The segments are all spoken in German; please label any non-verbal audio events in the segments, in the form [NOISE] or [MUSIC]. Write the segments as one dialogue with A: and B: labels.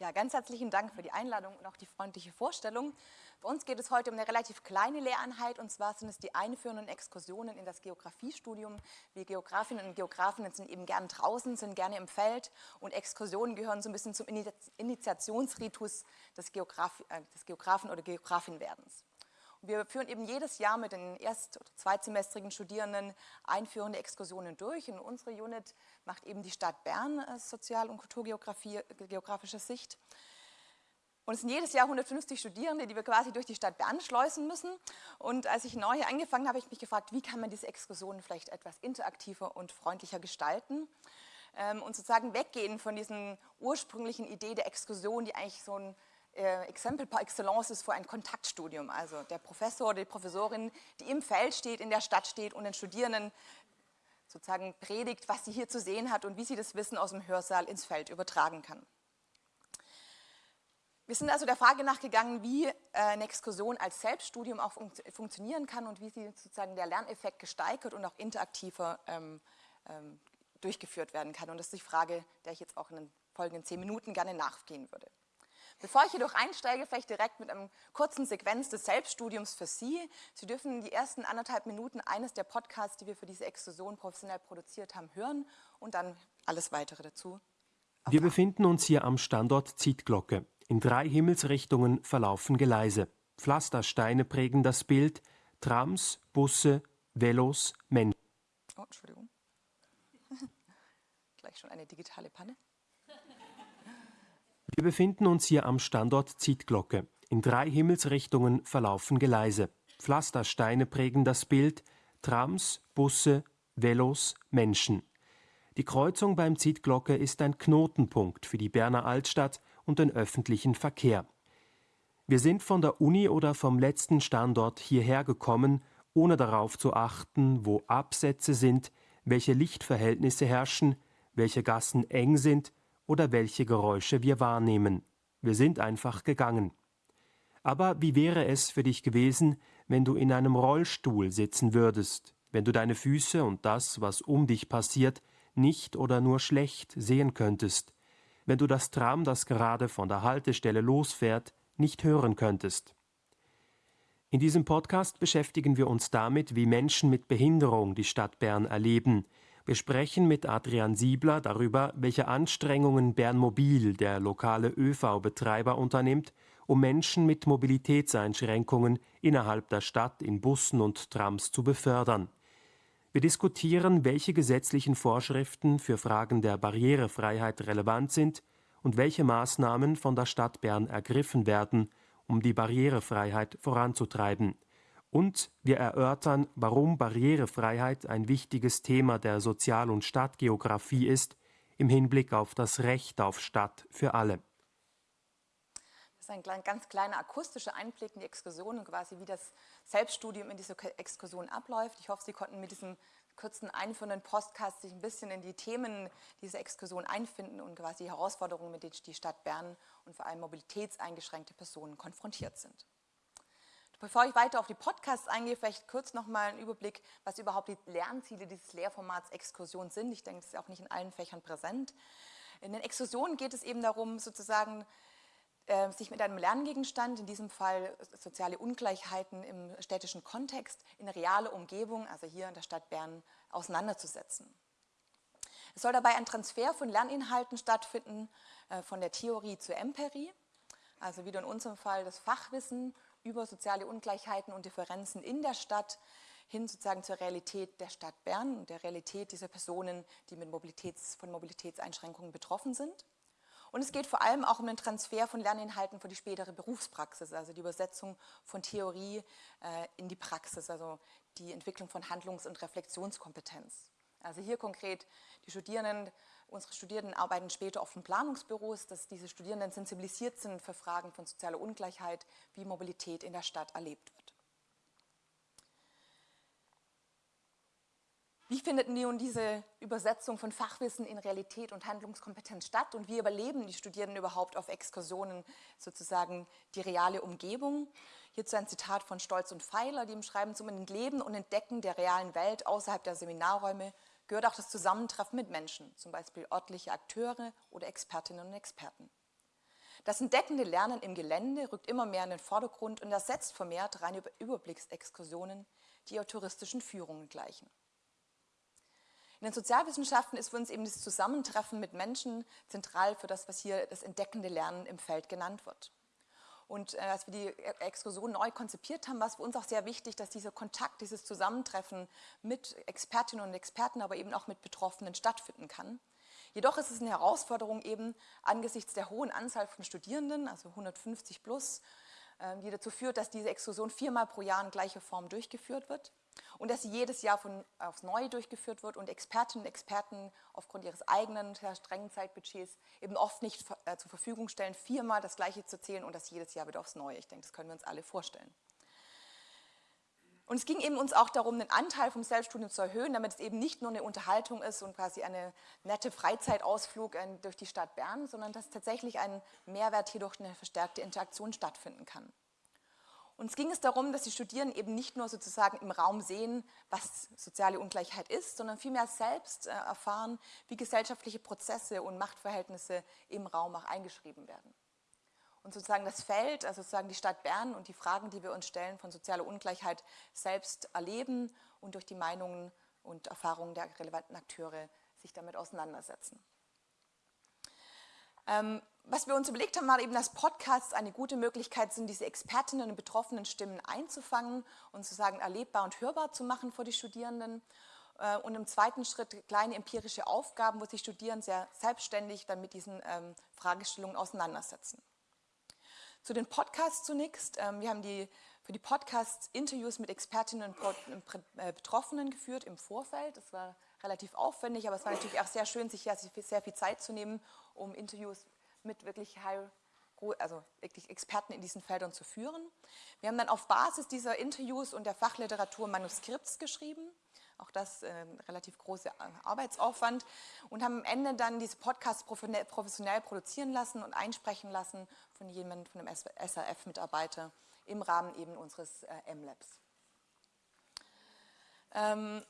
A: Ja, ganz herzlichen Dank für die Einladung und auch die freundliche Vorstellung. Bei uns geht es heute um eine relativ kleine Lehreinheit und zwar sind es die einführenden Exkursionen in das Geografiestudium. Wir Geografinnen und Geografen sind eben gern draußen, sind gerne im Feld und Exkursionen gehören so ein bisschen zum Initiationsritus des, Geograf äh, des Geografen- oder Geografinwerdens. Wir führen eben jedes Jahr mit den erst- oder zweitsemestrigen Studierenden einführende Exkursionen durch. Und unsere Unit macht eben die Stadt Bern Sozial- und Kulturgeografischer Sicht. Und es sind jedes Jahr 150 Studierende, die wir quasi durch die Stadt Bern schleusen müssen. Und als ich neu hier angefangen habe, habe ich mich gefragt, wie kann man diese Exkursionen vielleicht etwas interaktiver und freundlicher gestalten ähm, und sozusagen weggehen von diesen ursprünglichen Idee der Exkursion, die eigentlich so ein äh, Exempel par excellence ist für ein Kontaktstudium. Also der Professor oder die Professorin, die im Feld steht, in der Stadt steht und den Studierenden sozusagen predigt, was sie hier zu sehen hat und wie sie das Wissen aus dem Hörsaal ins Feld übertragen kann. Wir sind also der Frage nachgegangen, wie äh, eine Exkursion als Selbststudium auch fun funktionieren kann und wie sie sozusagen der Lerneffekt gesteigert und auch interaktiver ähm, ähm, durchgeführt werden kann. Und das ist die Frage, der ich jetzt auch in den folgenden zehn Minuten gerne nachgehen würde. Bevor ich jedoch einsteige, vielleicht direkt mit einem kurzen Sequenz des Selbststudiums für Sie. Sie dürfen die ersten anderthalb Minuten eines der Podcasts, die wir für diese Exkursion professionell produziert haben, hören und dann alles weitere dazu.
B: Wir befinden uns hier am Standort Zietglocke. In drei Himmelsrichtungen verlaufen Gleise. Pflastersteine prägen das Bild. Trams, Busse, Velos, Menschen.
A: Oh, Entschuldigung. [LAUGHS] Gleich schon eine digitale Panne.
B: Wir befinden uns hier am Standort Zietglocke. In drei Himmelsrichtungen verlaufen Gleise. Pflastersteine prägen das Bild, Trams, Busse, Velos, Menschen. Die Kreuzung beim Zietglocke ist ein Knotenpunkt für die Berner Altstadt und den öffentlichen Verkehr. Wir sind von der Uni oder vom letzten Standort hierher gekommen, ohne darauf zu achten, wo Absätze sind, welche Lichtverhältnisse herrschen, welche Gassen eng sind oder welche Geräusche wir wahrnehmen. Wir sind einfach gegangen. Aber wie wäre es für dich gewesen, wenn du in einem Rollstuhl sitzen würdest, wenn du deine Füße und das, was um dich passiert, nicht oder nur schlecht sehen könntest, wenn du das Tram, das gerade von der Haltestelle losfährt, nicht hören könntest. In diesem Podcast beschäftigen wir uns damit, wie Menschen mit Behinderung die Stadt Bern erleben, wir sprechen mit Adrian Siebler darüber, welche Anstrengungen Bernmobil, der lokale ÖV-Betreiber, unternimmt, um Menschen mit Mobilitätseinschränkungen innerhalb der Stadt in Bussen und Trams zu befördern. Wir diskutieren, welche gesetzlichen Vorschriften für Fragen der Barrierefreiheit relevant sind und welche Maßnahmen von der Stadt Bern ergriffen werden, um die Barrierefreiheit voranzutreiben. Und wir erörtern, warum Barrierefreiheit ein wichtiges Thema der Sozial- und Stadtgeografie ist, im Hinblick auf das Recht auf Stadt für alle.
A: Das ist ein ganz kleiner akustischer Einblick in die Exkursion und quasi wie das Selbststudium in dieser Exkursion abläuft. Ich hoffe, Sie konnten mit diesem kurzen einführenden Podcast sich ein bisschen in die Themen dieser Exkursion einfinden und quasi die Herausforderungen, mit denen die Stadt Bern und vor allem mobilitätseingeschränkte Personen konfrontiert sind. Bevor ich weiter auf die Podcasts eingehe, vielleicht kurz nochmal einen Überblick, was überhaupt die Lernziele dieses Lehrformats Exkursion sind. Ich denke, das ist auch nicht in allen Fächern präsent. In den Exkursionen geht es eben darum, sozusagen äh, sich mit einem Lerngegenstand, in diesem Fall soziale Ungleichheiten im städtischen Kontext, in reale Umgebung, also hier in der Stadt Bern, auseinanderzusetzen. Es soll dabei ein Transfer von Lerninhalten stattfinden, äh, von der Theorie zur Empirie, also wieder in unserem Fall das Fachwissen über soziale Ungleichheiten und Differenzen in der Stadt hin sozusagen zur Realität der Stadt Bern und der Realität dieser Personen, die mit Mobilitäts, von Mobilitätseinschränkungen betroffen sind. Und es geht vor allem auch um den Transfer von Lerninhalten für die spätere Berufspraxis, also die Übersetzung von Theorie äh, in die Praxis, also die Entwicklung von Handlungs- und Reflexionskompetenz. Also hier konkret die Studierenden Unsere Studierenden arbeiten später oft in Planungsbüros, dass diese Studierenden sensibilisiert sind für Fragen von sozialer Ungleichheit, wie Mobilität in der Stadt erlebt wird. Wie findet nun diese Übersetzung von Fachwissen in Realität und Handlungskompetenz statt und wie überleben die Studierenden überhaupt auf Exkursionen sozusagen die reale Umgebung? Hierzu ein Zitat von Stolz und Pfeiler, die im Schreiben zum Entleben und Entdecken der realen Welt außerhalb der Seminarräume gehört auch das Zusammentreffen mit Menschen, zum Beispiel örtliche Akteure oder Expertinnen und Experten. Das entdeckende Lernen im Gelände rückt immer mehr in den Vordergrund und ersetzt vermehrt reine Überblicksexkursionen, die eher touristischen Führungen gleichen. In den Sozialwissenschaften ist für uns eben das Zusammentreffen mit Menschen zentral für das, was hier das entdeckende Lernen im Feld genannt wird. Und äh, als wir die Exkursion neu konzipiert haben, war es für uns auch sehr wichtig, dass dieser Kontakt, dieses Zusammentreffen mit Expertinnen und Experten, aber eben auch mit Betroffenen stattfinden kann. Jedoch ist es eine Herausforderung eben angesichts der hohen Anzahl von Studierenden, also 150 plus, äh, die dazu führt, dass diese Exkursion viermal pro Jahr in gleicher Form durchgeführt wird und dass sie jedes Jahr von, aufs Neue durchgeführt wird und Expertinnen und Experten aufgrund ihres eigenen sehr strengen Zeitbudgets eben oft nicht äh, zur Verfügung stellen, viermal das Gleiche zu zählen und das jedes Jahr wieder aufs Neue. Ich denke, das können wir uns alle vorstellen. Und es ging eben uns auch darum, den Anteil vom Selbststudium zu erhöhen, damit es eben nicht nur eine Unterhaltung ist und quasi eine nette Freizeitausflug äh, durch die Stadt Bern, sondern dass tatsächlich ein Mehrwert hier durch eine verstärkte Interaktion stattfinden kann. Uns ging es darum, dass die Studierenden eben nicht nur sozusagen im Raum sehen, was soziale Ungleichheit ist, sondern vielmehr selbst äh, erfahren, wie gesellschaftliche Prozesse und Machtverhältnisse im Raum auch eingeschrieben werden. Und sozusagen das Feld, also sozusagen die Stadt Bern und die Fragen, die wir uns stellen von sozialer Ungleichheit selbst erleben und durch die Meinungen und Erfahrungen der relevanten Akteure sich damit auseinandersetzen. Ähm, was wir uns überlegt haben, war eben, dass Podcasts eine gute Möglichkeit sind, diese Expertinnen und betroffenen Stimmen einzufangen und sozusagen erlebbar und hörbar zu machen vor die Studierenden. Äh, und im zweiten Schritt kleine empirische Aufgaben, wo sich Studierende sehr selbstständig dann mit diesen ähm, Fragestellungen auseinandersetzen. Zu den Podcasts zunächst. Ähm, wir haben die, für die Podcasts Interviews mit Expertinnen und äh, Betroffenen geführt im Vorfeld. Das war relativ aufwendig, aber es war natürlich auch sehr schön, sich ja sehr viel Zeit zu nehmen, um Interviews mit wirklich High also wirklich Experten in diesen Feldern zu führen. Wir haben dann auf Basis dieser Interviews und der Fachliteratur Manuskripts geschrieben, auch das äh, relativ großer Arbeitsaufwand und haben am Ende dann diese Podcasts professionell produzieren lassen und einsprechen lassen von jemandem, von einem SRF-Mitarbeiter im Rahmen eben unseres äh, M-Labs. Ähm,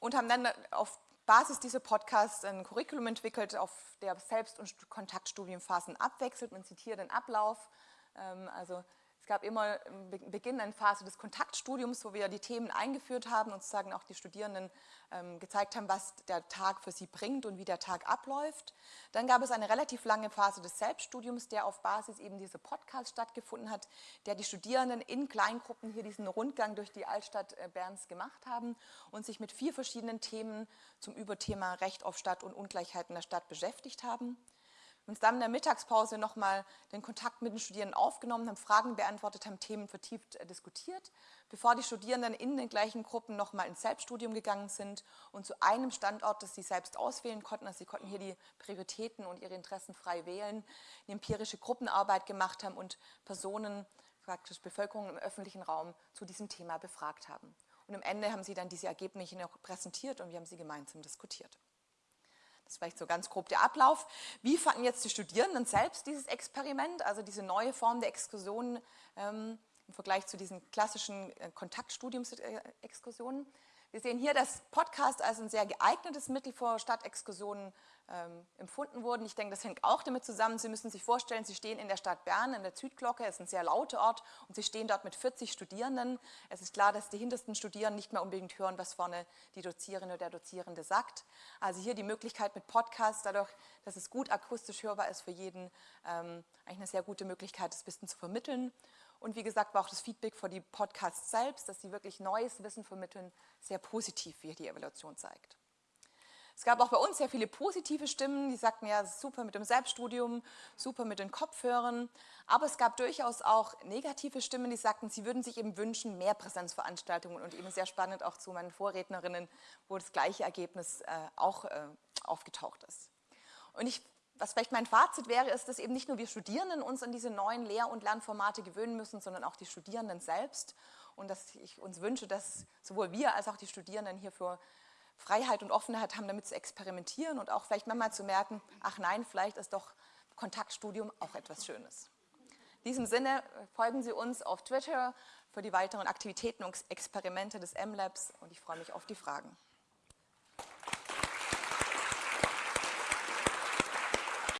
A: und haben dann auf Basis dieser Podcasts ein Curriculum entwickelt, auf der Selbst- und Kontaktstudienphasen abwechselt. Man zitiert den Ablauf. Ähm, also gab immer im Beginn eine Phase des Kontaktstudiums, wo wir die Themen eingeführt haben und sozusagen auch die Studierenden ähm, gezeigt haben, was der Tag für sie bringt und wie der Tag abläuft. Dann gab es eine relativ lange Phase des Selbststudiums, der auf Basis eben dieser Podcast stattgefunden hat, der die Studierenden in Kleingruppen hier diesen Rundgang durch die Altstadt äh, Berns gemacht haben und sich mit vier verschiedenen Themen zum Überthema Recht auf Stadt und Ungleichheiten der Stadt beschäftigt haben uns dann in der Mittagspause nochmal den Kontakt mit den Studierenden aufgenommen, haben Fragen beantwortet, haben Themen vertieft äh, diskutiert, bevor die Studierenden in den gleichen Gruppen nochmal ins Selbststudium gegangen sind und zu einem Standort, das sie selbst auswählen konnten, also sie konnten hier die Prioritäten und ihre Interessen frei wählen, eine empirische Gruppenarbeit gemacht haben und Personen, praktisch Bevölkerung im öffentlichen Raum zu diesem Thema befragt haben. Und am Ende haben sie dann diese Ergebnisse präsentiert und wir haben sie gemeinsam diskutiert. Das ist vielleicht so ganz grob der Ablauf. Wie fanden jetzt die Studierenden selbst dieses Experiment, also diese neue Form der Exkursionen ähm, im Vergleich zu diesen klassischen äh, Kontaktstudiumsexkursionen? Wir sehen hier, dass Podcast als ein sehr geeignetes Mittel für Stadtexkursionen ähm, empfunden wurden. Ich denke, das hängt auch damit zusammen. Sie müssen sich vorstellen, Sie stehen in der Stadt Bern, in der Südglocke, es ist ein sehr lauter Ort und Sie stehen dort mit 40 Studierenden. Es ist klar, dass die hintersten Studierenden nicht mehr unbedingt hören, was vorne die Dozierende oder der Dozierende sagt. Also hier die Möglichkeit mit Podcast, dadurch, dass es gut akustisch hörbar ist für jeden, ähm, eigentlich eine sehr gute Möglichkeit, das Wissen zu vermitteln. Und wie gesagt, war auch das Feedback für die Podcasts selbst, dass sie wirklich neues Wissen vermitteln, sehr positiv, wie die Evaluation zeigt. Es gab auch bei uns sehr viele positive Stimmen, die sagten, ja, super mit dem Selbststudium, super mit den Kopfhörern. Aber es gab durchaus auch negative Stimmen, die sagten, sie würden sich eben wünschen, mehr Präsenzveranstaltungen und eben sehr spannend auch zu meinen Vorrednerinnen, wo das gleiche Ergebnis äh, auch äh, aufgetaucht ist. Und ich was vielleicht mein Fazit wäre, ist, dass eben nicht nur wir Studierenden uns an diese neuen Lehr- und Lernformate gewöhnen müssen, sondern auch die Studierenden selbst. Und dass ich uns wünsche, dass sowohl wir als auch die Studierenden hierfür Freiheit und Offenheit haben, damit zu experimentieren und auch vielleicht manchmal zu merken, ach nein, vielleicht ist doch Kontaktstudium auch etwas Schönes. In diesem Sinne äh, folgen Sie uns auf Twitter für die weiteren Aktivitäten und Experimente des M-Labs und ich freue mich auf die Fragen.